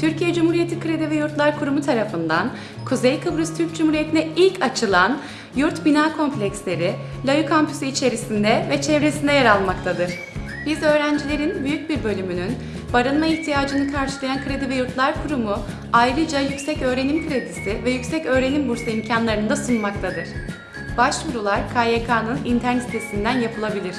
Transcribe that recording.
Türkiye Cumhuriyeti Kredi ve Yurtlar Kurumu tarafından Kuzey Kıbrıs Türk Cumhuriyeti'ne ilk açılan yurt bina kompleksleri Layu Kampüsü içerisinde ve çevresinde yer almaktadır. Biz öğrencilerin büyük bir bölümünün barınma ihtiyacını karşılayan Kredi ve Yurtlar Kurumu ayrıca yüksek öğrenim kredisi ve yüksek öğrenim bursu imkanlarını da sunmaktadır. Başvurular KYK'nın internet sitesinden yapılabilir.